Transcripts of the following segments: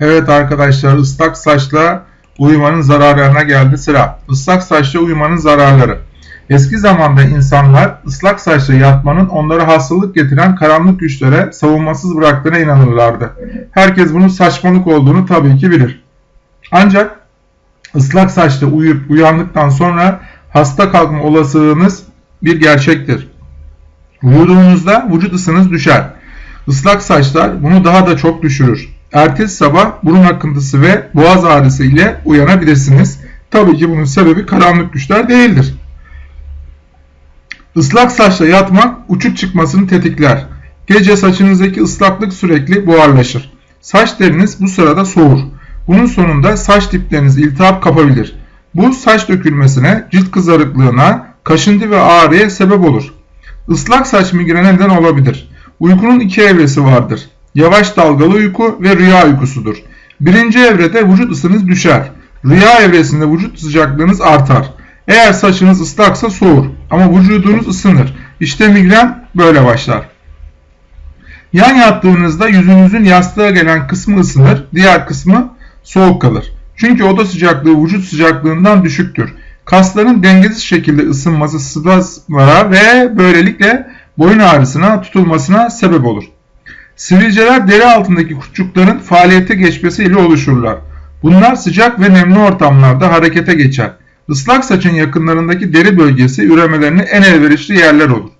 Evet arkadaşlar ıslak saçla uyumanın zararlarına geldi sıra. Islak saçla uyumanın zararları. Eski zamanda insanlar ıslak saçla yatmanın onlara hastalık getiren karanlık güçlere savunmasız bıraktığına inanırlardı. Herkes bunun saçmalık olduğunu tabii ki bilir. Ancak ıslak saçla uyuyup uyandıktan sonra hasta kalkma olasılığınız bir gerçektir. Uyuduğunuzda vücut ısınız düşer. Islak saçlar bunu daha da çok düşürür. Ertesi sabah burun akıntısı ve boğaz ağrısı ile uyanabilirsiniz. Tabii ki bunun sebebi karanlık güçler değildir. Islak saçla yatmak uçuk çıkmasını tetikler. Gece saçınızdaki ıslaklık sürekli buharlaşır. Saç deriniz bu sırada soğur. Bunun sonunda saç dipleriniz iltihap kapabilir. Bu saç dökülmesine, cilt kızarıklığına, kaşıntı ve ağrıya sebep olur. Islak saç migrene neden olabilir. Uykunun iki evresi vardır. Yavaş dalgalı uyku ve rüya uykusudur. Birinci evrede vücut ısınız düşer. Rüya evresinde vücut sıcaklığınız artar. Eğer saçınız ıslaksa soğur ama vücudunuz ısınır. İşte migren böyle başlar. Yan yattığınızda yüzünüzün yastığa gelen kısmı ısınır, diğer kısmı soğuk kalır. Çünkü oda sıcaklığı vücut sıcaklığından düşüktür. Kasların dengesiz şekilde ısınması spazmlara ve böylelikle boyun ağrısına, tutulmasına sebep olur. Sivilceler deri altındaki kurtçukların faaliyete geçmesiyle oluşurlar. Bunlar sıcak ve nemli ortamlarda harekete geçer. Islak saçın yakınlarındaki deri bölgesi üremelerine en elverişli yerler olur.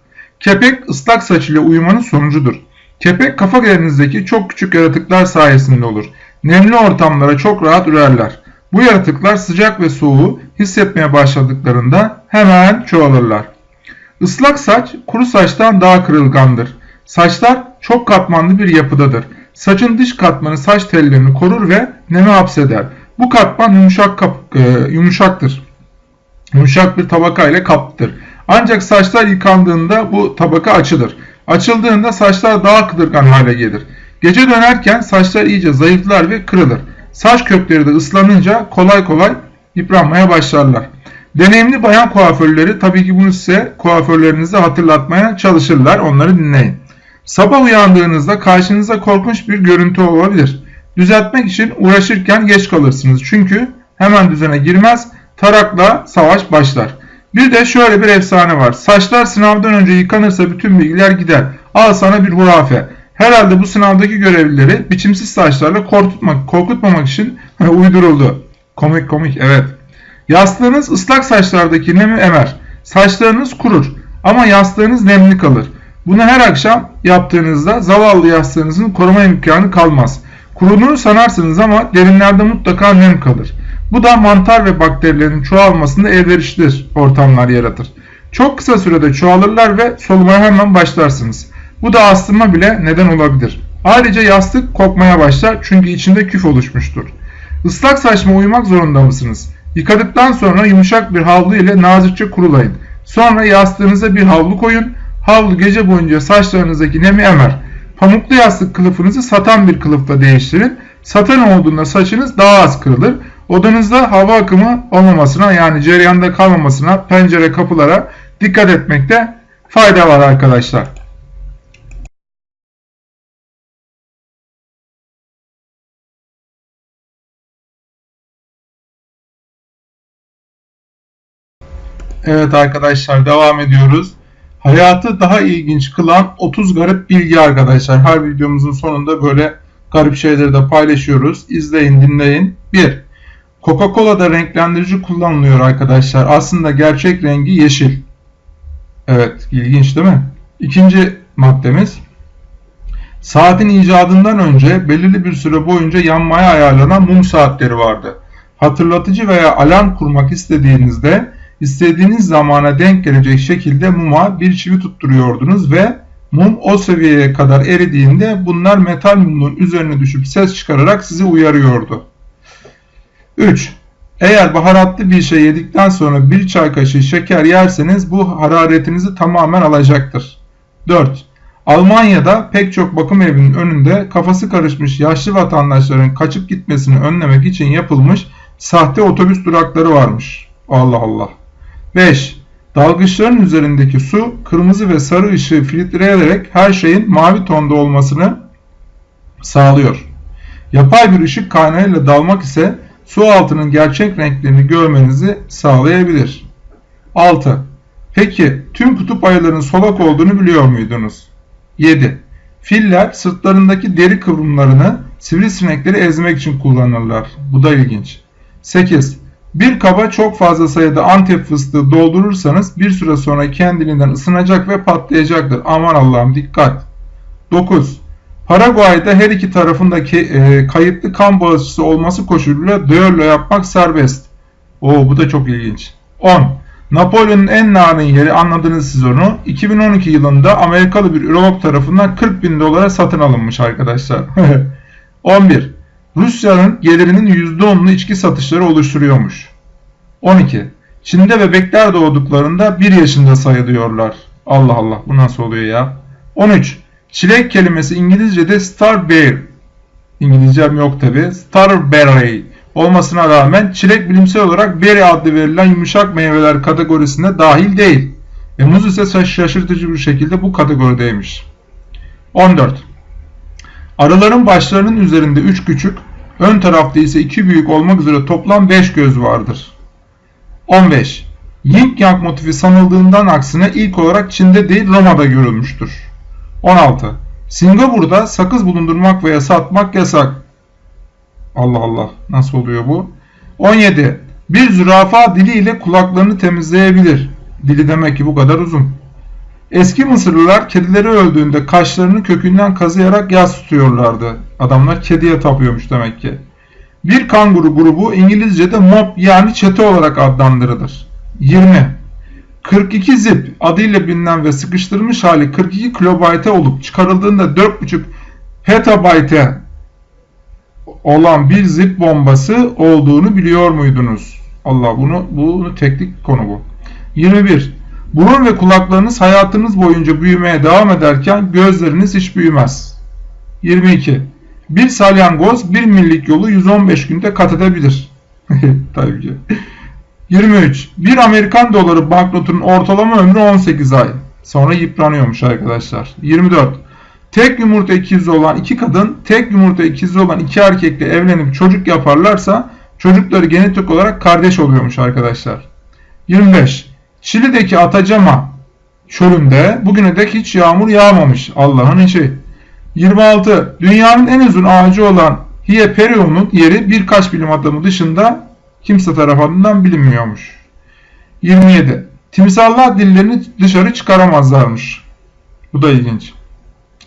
Kepek ıslak saç ile uyumanın sonucudur. Kepek kafa yerinizdeki çok küçük yaratıklar sayesinde olur. Nemli ortamlara çok rahat ürerler. Bu yaratıklar sıcak ve soğuğu hissetmeye başladıklarında hemen çoğalırlar. Islak saç kuru saçtan daha kırılgandır. Saçlar çok katmanlı bir yapıdadır. Saçın dış katmanı saç tellerini korur ve nemi hapseder. Bu katman yumuşak kap, e, yumuşaktır. Yumuşak bir tabaka ile kaplıdır. Ancak saçlar yıkandığında bu tabaka açılır. Açıldığında saçlar daha kıdırgan hale gelir. Gece dönerken saçlar iyice zayıflar ve kırılır. Saç kökleri de ıslanınca kolay kolay yıpranmaya başlarlar. Deneyimli bayan kuaförleri tabii ki bunu size kuaförlerinize hatırlatmaya çalışırlar. Onları dinleyin. Sabah uyandığınızda karşınıza korkunç bir görüntü olabilir. Düzeltmek için uğraşırken geç kalırsınız. Çünkü hemen düzene girmez, tarakla savaş başlar. Bir de şöyle bir efsane var. Saçlar sınavdan önce yıkanırsa bütün bilgiler gider. Al sana bir hurafe. Herhalde bu sınavdaki görevlileri biçimsiz saçlarla korkutmak, korkutmamak için uyduruldu. Komik komik evet. Yastığınız ıslak saçlardaki nemi emer. Saçlarınız kurur ama yastığınız nemli kalır. Bunu her akşam yaptığınızda zavallı yastığınızın koruma imkanı kalmaz. Kuruduğunu sanarsınız ama derinlerde mutlaka nem kalır. Bu da mantar ve bakterilerin çoğalmasında elverişlidir ortamlar yaratır. Çok kısa sürede çoğalırlar ve solumaya hemen başlarsınız. Bu da astıma bile neden olabilir. Ayrıca yastık kokmaya başlar çünkü içinde küf oluşmuştur. Islak saçma uyumak zorunda mısınız? Yıkadıktan sonra yumuşak bir havlu ile nazikçe kurulayın. Sonra yastığınıza bir havlu koyun. Havlu gece boyunca saçlarınızdaki nemi emer. Pamuklu yastık kılıfınızı satan bir kılıfla değiştirin. Satan olduğunda saçınız daha az kırılır. Odanızda hava akımı olmamasına yani cereyanda kalmamasına pencere kapılara dikkat etmekte fayda var arkadaşlar. Evet arkadaşlar devam ediyoruz. Hayatı daha ilginç kılan 30 garip bilgi arkadaşlar. Her videomuzun sonunda böyle garip şeyleri de paylaşıyoruz. İzleyin dinleyin. 1. Coca-Cola'da renklendirici kullanılıyor arkadaşlar. Aslında gerçek rengi yeşil. Evet ilginç değil mi? İkinci maddemiz. Saatin icadından önce belirli bir süre boyunca yanmaya ayarlanan mum saatleri vardı. Hatırlatıcı veya alarm kurmak istediğinizde istediğiniz zamana denk gelecek şekilde muma bir çivi tutturuyordunuz ve mum o seviyeye kadar eridiğinde bunlar metal mumun üzerine düşüp ses çıkararak sizi uyarıyordu. 3. Eğer baharatlı bir şey yedikten sonra bir çay kaşığı şeker yerseniz bu hararetinizi tamamen alacaktır. 4. Almanya'da pek çok bakım evinin önünde kafası karışmış yaşlı vatandaşların kaçıp gitmesini önlemek için yapılmış sahte otobüs durakları varmış. Allah Allah. 5. Dalgıçların üzerindeki su kırmızı ve sarı ışığı filtreleyerek her şeyin mavi tonda olmasını sağlıyor. Yapay bir ışık kaynağıyla dalmak ise su altının gerçek renklerini görmenizi sağlayabilir. 6. Peki tüm kutup ayılarının solak olduğunu biliyor muydunuz? 7. Filler sırtlarındaki deri kıvrımlarını sivrisinekleri ezmek için kullanırlar. Bu da ilginç. 8. Bir kaba çok fazla sayıda antep fıstığı doldurursanız bir süre sonra kendiliğinden ısınacak ve patlayacaktır. Aman Allah'ım dikkat. 9. Paraguay'da her iki tarafındaki e, kayıtlı kan bağışçısı olması koşuluyla düello yapmak serbest. Oo bu da çok ilginç. 10. Napolyon'un en narin yeri anladınız siz onu. 2012 yılında Amerikalı bir ürolog tarafından 40 bin dolara satın alınmış arkadaşlar. 11. Rusya'nın gelirinin %10'unu içki satışları oluşturuyormuş. 12. Çin'de bebekler doğduklarında 1 yaşında sayılıyorlar. Allah Allah bu nasıl oluyor ya? 13. Çilek kelimesi İngilizce'de starberry. İngilizcem yok tabi. Starberry olmasına rağmen çilek bilimsel olarak berry adlı verilen yumuşak meyveler kategorisine dahil değil. Ve muz ise şaşırtıcı bir şekilde bu kategorideymiş. 14. Arıların başlarının üzerinde 3 küçük, ön tarafta ise 2 büyük olmak üzere toplam 5 göz vardır. 15. Yin Yang motifi sanıldığından aksine ilk olarak Çin'de değil Roma'da görülmüştür. 16. Singapur'da sakız bulundurmak veya satmak yasak. Allah Allah nasıl oluyor bu? 17. Bir zürafa diliyle kulaklarını temizleyebilir. Dili demek ki bu kadar uzun. Eski Mısırlılar kedileri öldüğünde kaşlarını kökünden kazıyarak yas tutuyorlardı. Adamlar kediye tapıyormuş demek ki. Bir kanguru grubu İngilizce'de mob yani çete olarak adlandırılır. 20. 42 zip adıyla bilinen ve sıkıştırılmış hali 42 kilobayte olup çıkarıldığında 4.5 petabayte olan bir zip bombası olduğunu biliyor muydunuz? Allah bunu bunu teknik konu bu. 21. Burun ve kulaklarınız hayatınız boyunca büyümeye devam ederken gözleriniz hiç büyümez. 22. Bir salyangoz bir millik yolu 115 günde kat edebilir. Tabii ki. 23. Bir Amerikan doları banknotunun ortalama ömrü 18 ay. Sonra yıpranıyormuş arkadaşlar. 24. Tek yumurta ikizi olan iki kadın, tek yumurta ikizi olan iki erkekle evlenip çocuk yaparlarsa çocukları genetik olarak kardeş oluyormuş arkadaşlar. 25. Şili'deki Atacama çölünde bugüne dek hiç yağmur yağmamış. Allah'ın işi. 26. Dünyanın en uzun ağacı olan Hieperion'un yeri birkaç bilim adamı dışında kimse tarafından bilinmiyormuş. 27. Timsallar dillerini dışarı çıkaramazlarmış. Bu da ilginç.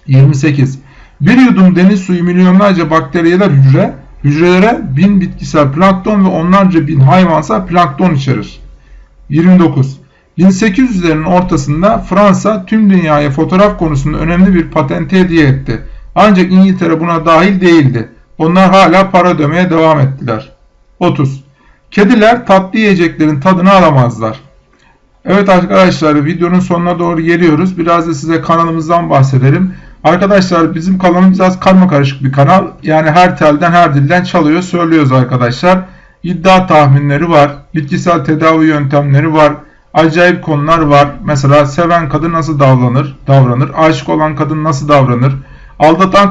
28. Bir yudum deniz suyu milyonlarca bakteriyeler hücre, hücrelere bin bitkisel plankton ve onlarca bin hayvansal plankton içerir. 29. 1800'lerin ortasında Fransa tüm dünyaya fotoğraf konusunda önemli bir patente hediye etti. Ancak İngiltere buna dahil değildi. Onlar hala para ödemeye devam ettiler. 30. Kediler tatlı yiyeceklerin tadını alamazlar. Evet arkadaşlar videonun sonuna doğru geliyoruz. Biraz da size kanalımızdan bahsedelim. Arkadaşlar bizim kanalımız biraz karma karışık bir kanal. Yani her telden her dilden çalıyor söylüyoruz arkadaşlar. İddia tahminleri var. Bitkisel tedavi yöntemleri var. Acayip konular var. Mesela seven kadın nasıl davranır? Davranır. Aşık olan kadın nasıl davranır? Aldatan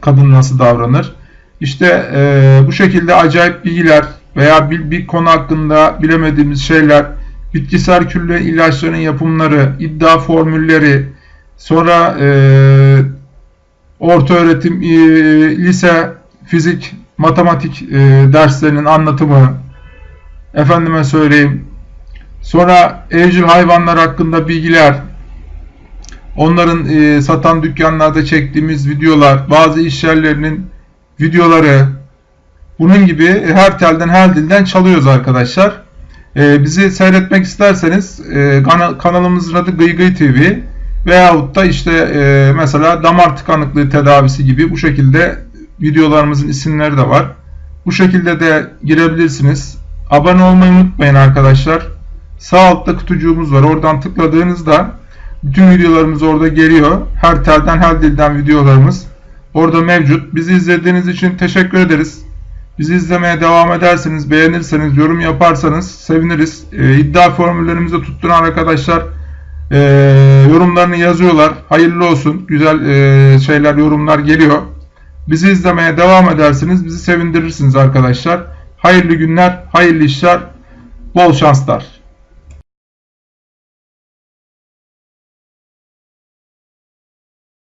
kadın nasıl davranır? İşte e, bu şekilde acayip bilgiler veya bir, bir konu hakkında bilemediğimiz şeyler, bitkisel külle ilaçların yapımları, iddia formülleri, sonra e, orta öğretim, e, lise, fizik, matematik e, derslerinin anlatımı, efendime söyleyeyim, sonra evcil hayvanlar hakkında bilgiler, onların e, satan dükkanlarda çektiğimiz videolar, bazı iş yerlerinin videoları, bunun gibi her telden her dilden çalıyoruz arkadaşlar. Ee, bizi seyretmek isterseniz e, kanalımızın adı Gıygıy TV veyahut da işte e, mesela damar tıkanıklığı tedavisi gibi bu şekilde videolarımızın isimleri de var. Bu şekilde de girebilirsiniz. Abone olmayı unutmayın arkadaşlar. Sağ altta kutucuğumuz var. Oradan tıkladığınızda bütün videolarımız orada geliyor. Her telden her dilden videolarımız orada mevcut. Bizi izlediğiniz için teşekkür ederiz. Bizi izlemeye devam ederseniz, beğenirseniz, yorum yaparsanız seviniriz. E, iddia formüllerimizi tutturan arkadaşlar e, yorumlarını yazıyorlar. Hayırlı olsun. Güzel e, şeyler, yorumlar geliyor. Bizi izlemeye devam edersiniz. Bizi sevindirirsiniz arkadaşlar. Hayırlı günler, hayırlı işler, bol şanslar.